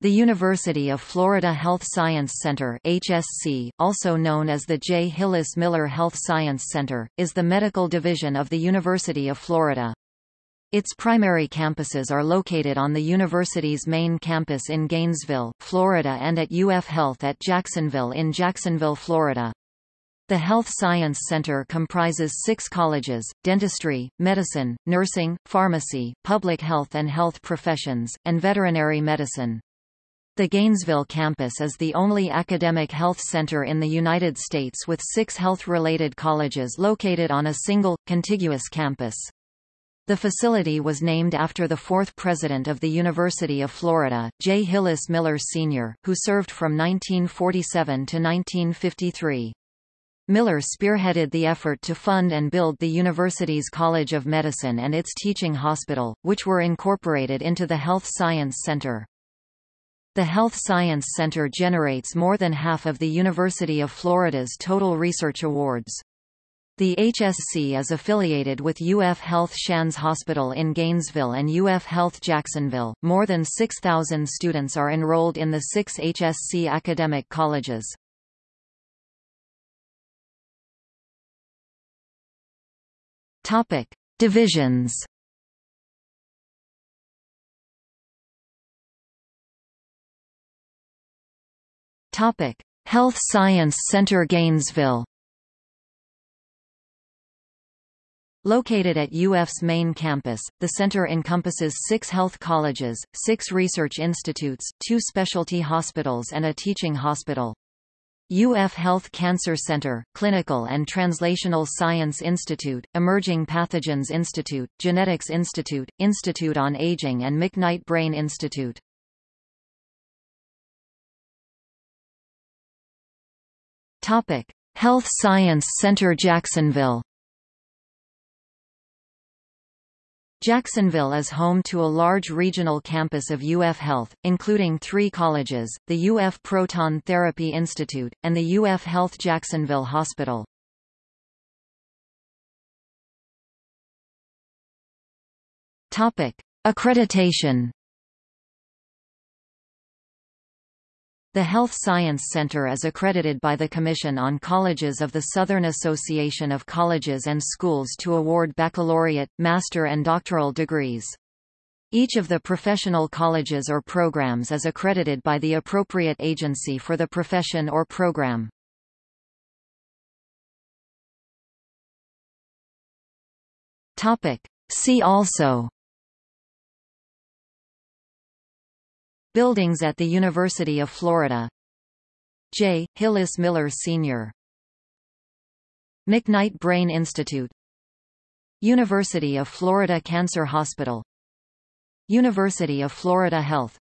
The University of Florida Health Science Center HSC, also known as the J. Hillis Miller Health Science Center, is the medical division of the University of Florida. Its primary campuses are located on the university's main campus in Gainesville, Florida and at UF Health at Jacksonville in Jacksonville, Florida. The Health Science Center comprises six colleges, dentistry, medicine, nursing, pharmacy, public health and health professions, and veterinary medicine. The Gainesville campus is the only academic health center in the United States with six health-related colleges located on a single, contiguous campus. The facility was named after the fourth president of the University of Florida, J. Hillis Miller Sr., who served from 1947 to 1953. Miller spearheaded the effort to fund and build the university's College of Medicine and its teaching hospital, which were incorporated into the Health Science Center. The Health Science Center generates more than half of the University of Florida's total research awards. The HSC is affiliated with UF Health Shands Hospital in Gainesville and UF Health Jacksonville. More than 6,000 students are enrolled in the six HSC academic colleges. Topic: Divisions. Topic: Health Science Center Gainesville. Located at UF's main campus, the center encompasses six health colleges, six research institutes, two specialty hospitals and a teaching hospital. UF Health Cancer Center, Clinical and Translational Science Institute, Emerging Pathogens Institute, Genetics Institute, Institute on Aging and McKnight Brain Institute. Topic: Health Science Center Jacksonville. Jacksonville is home to a large regional campus of UF Health, including three colleges, the UF Proton Therapy Institute, and the UF Health Jacksonville Hospital. Accreditation The Health Science Center is accredited by the Commission on Colleges of the Southern Association of Colleges and Schools to award baccalaureate, master and doctoral degrees. Each of the professional colleges or programs is accredited by the appropriate agency for the profession or program. See also Buildings at the University of Florida J. Hillis Miller Sr. McKnight Brain Institute University of Florida Cancer Hospital University of Florida Health